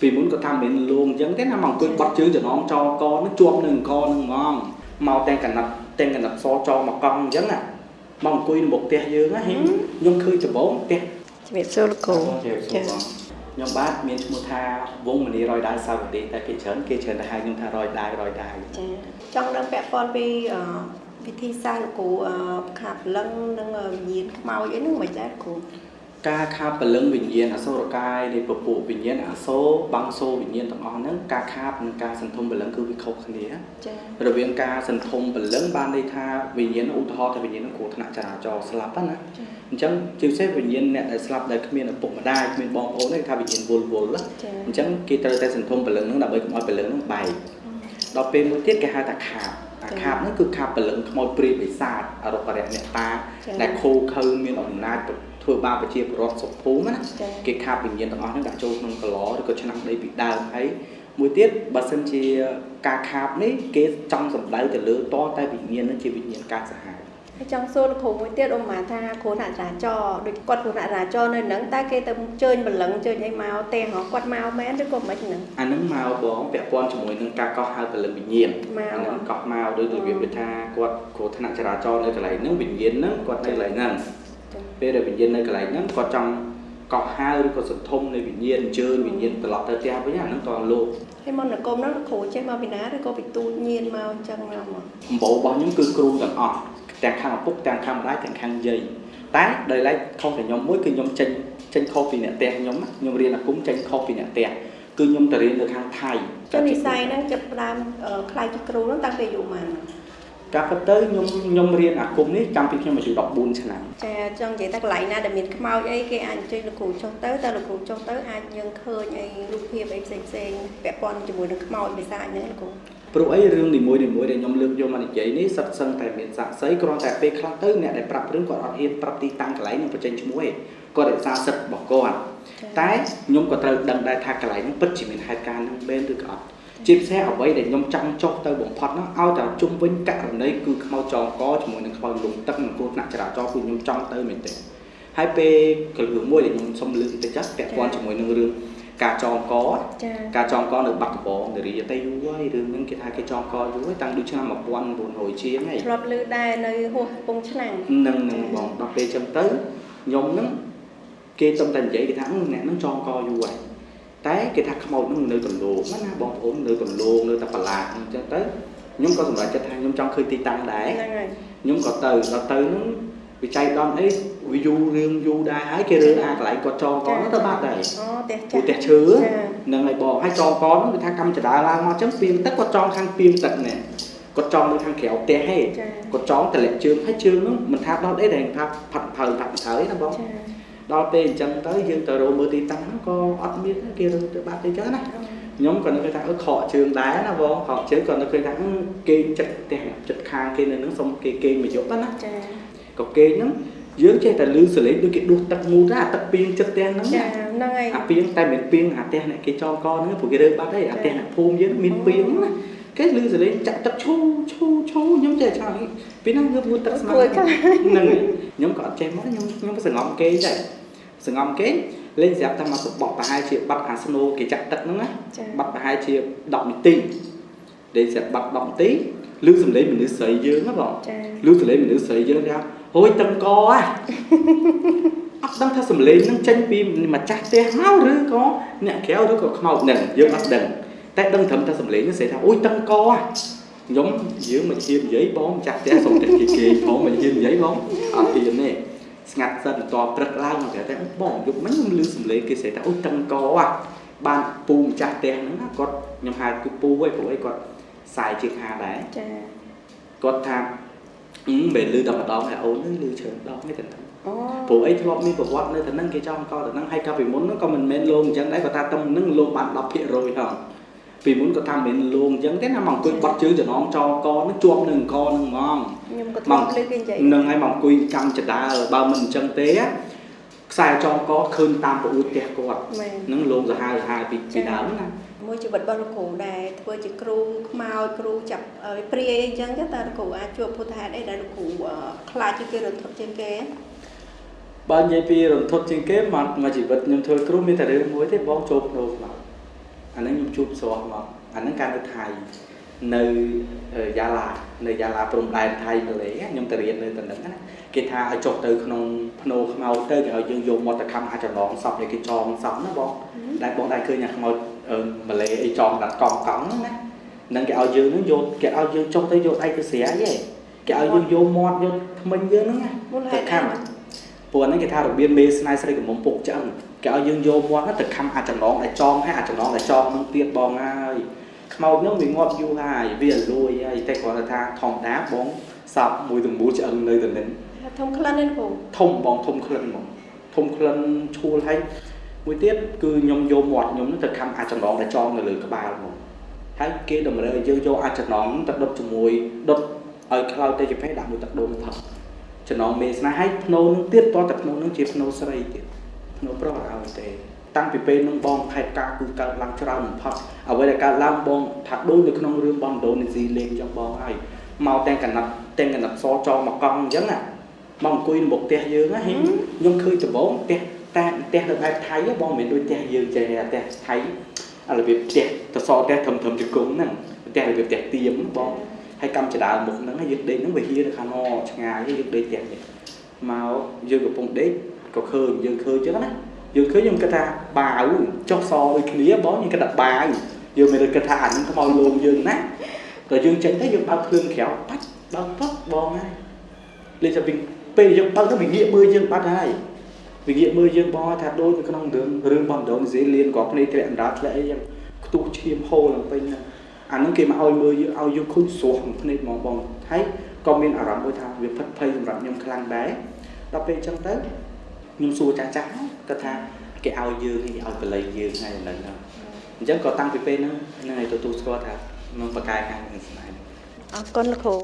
ពីមុនគាត់ថាមិនលងអញ្ចឹងទេណាមកអង្គុយបត់ជើងចំណងចកនឹងជាប់នឹងកនឹងហ្មងមកតែកណាត់តែកណាត់សចមកកង់អញ្ចឹងណាមកអង្គុយនៅមុខផ្ទះយើងណាខ្ញុំឃើញដំបងផ្ទះជំរាបសួរលោកគ្រូចាខ្ញុំបាទមានឈ្មោះថាវងមនីរយដាវសាវតីតែភាគច្រើនគេច្រើនតែហៅខ្ញុំថារយដាវរយដាវចាចង់ដឹងពាក់ព័ន្ធពីអឺវិធីសាស្ត្រលោកគ្រូអឺខាប់លឹងនិងវិញ្ញាណខ្មោចអីហ្នឹងមិនដែរគ្រូ ការខាបពលឹងវិញ្ញាណអសូរកាយនៃពពួកវិញ្ញាណអសូរបាំងសូរវិញ្ញាណទាំងអស់ហ្នឹងការខាបនិងការសន្ធុំពលឹងគឺវាខុសគ្នាចារវាងការសន្ធុំពលឹងបានន័យថាវិញ្ញាណឧទាហរណ៍ថាវិញ្ញាណនឹងគ្រោះថ្នាក់ចរាចរណ៍ស្លាប់ហ្នឹងណាអញ្ចឹងជាពិសេសវិញ្ញាណអ្នកដែលស្លាប់ដែលគ្មានឪពុកម្ដាយគ្មានបងប្អូនទេគេថាវិញ្ញាណវល់វល់ណាចាអញ្ចឹងគេត្រូវតែសន្ធុំពលឹងហ្នឹងដើម្បីកុំឲ្យពលឹងហ្នឹងបែកដល់ពេលមួយទៀតគេហៅថាខាប អាខាបហ្នឹងគឺខាបពលឹងខ្មោចព្រាយបិសាចអរុបរៈអ្នកតាដែលខូខើមានអំណាចធ្វើបាបប្រជាពលរដ្ឋសុភូមិណាចាគេខាបវិញ្ញាណទាំងអស់ហ្នឹងដាក់ចូលក្នុងកឡឬក៏ឆ្នាំងដីពីដើមហើយមួយទៀតបើសិនជាការខាបនេះគេចង់សម្ដៅទៅលើតតែវិញ្ញាណហ្នឹងជាវិញ្ញាណកាចសាហាវហើយ ចង់សួរលោកគ្រូមួយទៀតឧបមាថាគ្រូអ្នកចរាចរណ៍ដូចគាត់គ្រូអ្នកចរាចរណ៍នៅហ្នឹងតើគេទៅជើញបលឹងជើញអីមកទេហ៎គាត់មកមែនឬក៏មិនហ្នឹងអាហ្នឹងមកបងពាក់ព័ន្ធជាមួយនឹងការកោះហៅពលិវិញ្ញាណមកអាហ្នឹងកោះមកដោយរបៀបដូចថាគាត់គ្រោះថ្នាក់ចរាចរណ៍នៅកន្លែងហ្នឹងវិញ្ញាណហ្នឹងគាត់នៅកន្លែងហ្នឹងចាពេលដែលវិញ្ញាណនៅកន្លែងហ្នឹងគាត់ចង់ កោះហៅឬក៏សន្ធុំនៃវិញ្ញាណអញ្ជើញវិញ្ញាណត្រឡប់ទៅផ្ទះវិញអាហ្នឹងក៏លោកហើយមុននគមហ្នឹងលោកគ្រូចេះមកពីណាឬក៏ពីទូចញៀនមកអញ្ចឹងមកមកអំបោរបស់ខ្ញុំគឺគ្រូទាំងអស់ទាំងខាងឪពុកទាំងខាងម្ដាយទាំងខាងយាយតែដោយឡែកខុសតែខ្ញុំមួយគឺខ្ញុំចេញចេញខុសពីអ្នកផ្ទះខ្ញុំណាខ្ញុំរៀនអាគមចេញខុសពីអ្នកផ្ទះគឺខ្ញុំទៅរៀននៅខាងថៃចុះនិស័យហ្នឹងចាប់ផ្ដើមអឺខ្លាយជាគ្រូហ្នឹងតាំងពីអាយុប៉ុន្មាន ការពិតទៅខ្ញុំខ្ញុំរៀនអាគមនេះតាំងពីខ្ញុំអាយុ14ឆ្នាំចាចង់និយាយថាកន្លែងណាដែលមានខ្មោចអីគេអាចអញ្ជើញលោកគ្រូចុះទៅតែលោកគ្រូចុះទៅអាចយើងឃើញអីរូបភាពអីផ្សេងផ្សេងៗពាក់ព័ន្ធជាមួយនឹងខ្មោចបិសាចហ្នឹងលោកគ្រូព្រោះអីរឿងនីមួយៗដែលខ្ញុំលើកយកមកនិយាយនេះសិតសឹងតែមានសាក្សីគ្រាន់តែពេលខ្លះទៅអ្នកដែលប្រាប់រឿងគាត់អត់ហ៊ានប្រាប់ទីតាំងកន្លែងនឹងបញ្ចេញឈ្មោះទេគាត់រក្សាសិទ្ធិរបស់គាត់តែខ្ញុំក៏ត្រូវដឹងដែរថាកន្លែងហ្នឹងពិតជាមានហេតុការណ៍ហ្នឹងមែនឬក៏អត់ ជាពិសេសអ្វីដែលខ្ញុំចង់ចុះទៅបំផុតហ្នឹងឲ្យតែជុំវិញករណីគឺខ្មោចចងកជាមួយនឹងខ្មោចលំទឹកនិងគ្រោះថ្នាក់ចរាចរណ៍គឺខ្ញុំចង់ទៅមែនទេហើយពេលកលរឿងមួយដែលខ្ញុំសុំលើកបន្តិចចាស់ពាក់ព័ន្ធជាមួយនឹងរឿងការចងកចាការចងកនៅបាត់ដំបងនារីតែយូរហើយរឿងហ្នឹងគេថាគេចងកយូរហើយតាំងពីឆ្នាំ1900ជាងហើយធ្លាប់ឮដែរនៅហួសកំពង់ឆ្នាំងនឹងនឹងបងដល់ពេលចឹងទៅខ្ញុំហ្នឹងគេទំតែនិយាយគេថាអឺអ្នកហ្នឹងចងកយូរហើយ តែគេថាខ្មោចហ្នឹងនៅកន្លោងណាបងប្អូននៅកន្លោងនៅតែប្រឡាអញ្ចឹងទៅខ្ញុំក៏សម្រេចចិត្តថាខ្ញុំចង់ឃើញទីតាំងដែរហ្នឹងហើយខ្ញុំក៏ទៅដល់ទៅហ្នឹងវិច័យដំអីវាយូររឿងយូរដែរហើយគេរើអាកន្លែងគាត់ចងកហ្នឹងទៅបាត់ដែរអូផ្ទះពូចាស់ផ្ទះឈើចានឹងឲ្យបងហើយចងកហ្នឹងគឺថាកម្មចដាឡើងមកអញ្ចឹងពីងទឹកគាត់ចងខាងពីងទឹកនេះគាត់ចងនៅខាងក្រៅផ្ទះហេចាគាត់ចងតម្លាក់ជើងហើយជើងហ្នឹងមិនថាដល់អីតែថាផាត់ផើផាត់ផើណាបងចា ដល់ពេលអញ្ចឹងទៅយើងទៅរកមើលទីតាំងហ្នឹងក៏អត់មានទេគេរើទៅបាត់ទៅអញ្ចឹងណាខ្ញុំក៏នឹកឃើញថាអឺខកជើងដែរណាបងខកជើងក៏នឹកឃើញថាអឺគេចិត្តផ្ទះចិត្តខាងគេនៅហ្នឹងសុំគេគេងមួយយប់ណាចាក៏គេងហ្នឹងយើងចេះតែលឺសលេងដូចគេដួសទឹកមូតណាអាទឹកពីងចិត្តផ្ទះហ្នឹងចាណាហ្នឹងហើយអាពីងតែមិនពីងអាផ្ទះអ្នកគេចងកហ្នឹងព្រោះគេរើបាត់ហើយអាផ្ទះអ្នកភូមិយើងមានពីងណា គេលឺសលេងចាក់ទឹកឈូឈូឈូខ្ញុំចេះឆ្ងល់ពីហ្នឹងគឺមួយទឹកស្មាគួរខ្លាំងហ្នឹងហើយខ្ញុំក៏អត់ចេះមកខ្ញុំខ្ញុំសង្ងំគេងដែរសង្ងំគេងលេងស្រាប់តែមកសបកប្រហែលជាបាត់អាស្នូគេចាក់ទឹកហ្នឹងណាចាបាត់ប្រហែលជា10នាទីលេងស្រាប់បាត់10នាទីឮសំឡេងមនុស្សស្រីយើងណាបងចាឮសំឡេងមនុស្សស្រីយើងថាហួយតឹងកហ៎អត់ដឹងថាសំឡេងហ្នឹងចេញពីម្ចាស់ផ្ទះមកឬក៏អ្នកក្រៅឬក៏ខ្មោចហ្នឹងយើងអត់ដឹង តែដឹងត្រឹមតែសំឡេងហ្នឹងស្រីថាអូយតឹងកហ៎ខ្ញុំយើងមិនហ៊ាននិយាយបងម្ចាស់ផ្ទះសុំតែគេគេផងមិនហ៊ាននិយាយបងអត់ហ៊ានទេស្ងាត់សិនបន្ទាប់ព្រឹកឡើងមកតែបងយប់មិញខ្ញុំឮសំឡេងគេស្រីថាអូយតឹងកហ៎បានពូម្ចាស់ផ្ទះហ្នឹងណាគាត់ខ្ញុំហៅគឺពូឯងព្រោះអីគាត់ខ្សែជាខាដែរចាគាត់ថាអឺមិនឮដល់ម្ដងហើយអូនឮច្រើនដងទេតែអូព្រោះអីធ្លាប់មានប្រវត្តិនៅទៅហ្នឹងគេចង់កទៅហ្នឹងហើយកាលពីមុនហ្នឹងក៏មិនមែនលោងអញ្ចឹងដែរគាត់ថាទៅហ្នឹងលោងបាន10%ហ្នឹង ពីមុនគាត់ថាមិនមែនលោងអញ្ចឹងទេណាមកអង្គុយបត់ជើងចំណងចកហ្នឹងជាប់នឹងកហ្នឹងហ្មងខ្ញុំក៏ធ្លាប់ឮគេនិយាយនឹងហើយមកអង្គុយកម្មចដាបើមិនអញ្ចឹងទេខ្សែចងកឃើញតាមប្រអួតផ្ទះគាត់មែនហ្នឹងលោងសាហាវសាហាវពីពីដើមណាមួយជីវិតរបស់លោកគ្រូដែរធ្វើជាគ្រូខ្មោចគ្រូចាប់អឺព្រាយអីចឹងទៅតើលោកគ្រូអាចជួបពុទ្ធហេតុអីដែលលោកគ្រូអឺខ្លាចជាងគេរន្ធត់ជាងគេបើនិយាយពីរន្ធត់ជាងគេមកមកជីវិតខ្ញុំធ្វើគ្រូមានតែរឿងមួយទេបងចូលភ្នោខ្មោច ជួបស្រស់មកអាហ្នឹងការនៅថៃនៅយ៉ាឡានៅយ៉ាឡាព្រំដែនថៃម៉ាឡេខ្ញុំទៅរៀននៅទៅហ្នឹងណាគេថាឲ្យចុះទៅក្នុងភ្នោខ្មៅទៅគេឲ្យយើងយកមកទៅខំអាចចំណងសពឲ្យគេចងសពណាបងដែលបងដែរឃើញអាខ្មៅម៉ាឡេអីចងដាក់កង់កង់ហ្នឹងណានឹងគេឲ្យយើងហ្នឹងយកគេឲ្យយើងចុះទៅយកដៃទៅស្រាយឯងគេឲ្យយើងយកមាត់យកថ្មិញយើងហ្នឹងណាមូលហេតុទៅខំ ពួកហ្នឹងគេថារបៀបមេស្នេហ៍ស្រីកំមុំពុកឆ្អឹងគេឲ្យយើងយកមាត់ហ្នឹងទៅខំអាចចំណងឲ្យចងហើយអាចចំណងឲ្យចងហ្នឹងទៀតបងហើយខ្មោចហ្នឹងវាងាប់យូរហើយវាលួយហើយតែគាត់ថាធម្មតាបងសពមួយទាំងមូលឆ្អឹងនៅទៅនឹងធំក្លិននេះគ្រូធំបងធំក្លិនហ្មងធំក្លិនឈួលហើយមួយទៀតគឺខ្ញុំយកមាត់ខ្ញុំហ្នឹងទៅខំអាចចំណងតែចងនៅលើក្បាលហ្មងហើយគេតម្រូវឲ្យយើងយកអាចចំណងទៅដុតជាមួយដុតឲ្យខ្លោចទៅជាភេទដាក់មួយទឹកដូងថោ ចំណងមេស្នេហ៍ហើយភ្នោនឹងទៀតតតែភ្នោនឹងជាភ្នោស្រីទៀតភ្នោប្រុសអត់ឲ្យទេតាំងពីពេលនឹងបងខេត្តការគឺកើតឡើងច្រើនបំផុតអ្វីដែលកើតឡើងបងថាដូចនៅក្នុងរឿងបងដូនេស៊ីលេងចឹងបងហើយមកតែងកណាត់តែងកណាត់សចងមកកង់អញ្ចឹងណាមកអង្គុយនៅមុខផ្ទះយើងណាខ្ញុំឃើញដំបងផ្ទះតែផ្ទះនៅបែបថៃបងមិនមែនដូចផ្ទះយើងចេះផ្ទះថៃអារបៀបផ្ទះតសផ្ទះធំធំជង្គង់ហ្នឹងផ្ទះរបៀបផ្ទះទៀមបង ហើយកម្មចដើមុខហ្នឹងយើងដេកហ្នឹងវាហៀនៅខាងណឆ្ងាយយើងដេកផ្ទះនេះមកយើងកំពុងដេកក៏ឃើញយើងឃើញចឹងណាយើងឃើញខ្ញុំគិតថាបាវចុះសដូចគ្នាបងយើងគិតថាបាវយើងមិនគិតថាអានេះខ្មោចលងយើងណាតែយើងចេញទៅយើងបើកភ្លើងក្រៅបាច់បើកប៉ុកបងហើយលេចតែពេលយើងបើកទៅវាងាកមើលយើងបាត់ហើយវិងាកមើលយើងបងថាដូចនៅក្នុងរឿងរឿងបងដូនស៊ីលៀនក៏ភ្នែកធ្លាក់អណ្ដាតធ្លាក់អីយ៉ាងខ្ទុះឈាមហូរឡើងពេញហ្នឹង អាហ្នឹងគេមកឲ្យមើលយើងឲ្យយើងឃើញស្រស់ក្នុងភ្នែកហ្មងបងហើយក៏មានអារម្មណ៍មួយថាវាផិតភ័យសម្រាប់ខ្ញុំខ្លាំងដែរដល់ពេលអញ្ចឹងទៅខ្ញុំសួរចាស់ចាស់គាត់ថាគេឲ្យយើងគេឲ្យបល័យយើងថ្ងៃហ្នឹងអញ្ចឹងក៏តាំងពីពេលហ្នឹងហ្នឹងឲ្យទទួលស្គាល់ថានឹងបកកាយខាងនឹងស្នេហ៍អរគុណលោកគ្រូ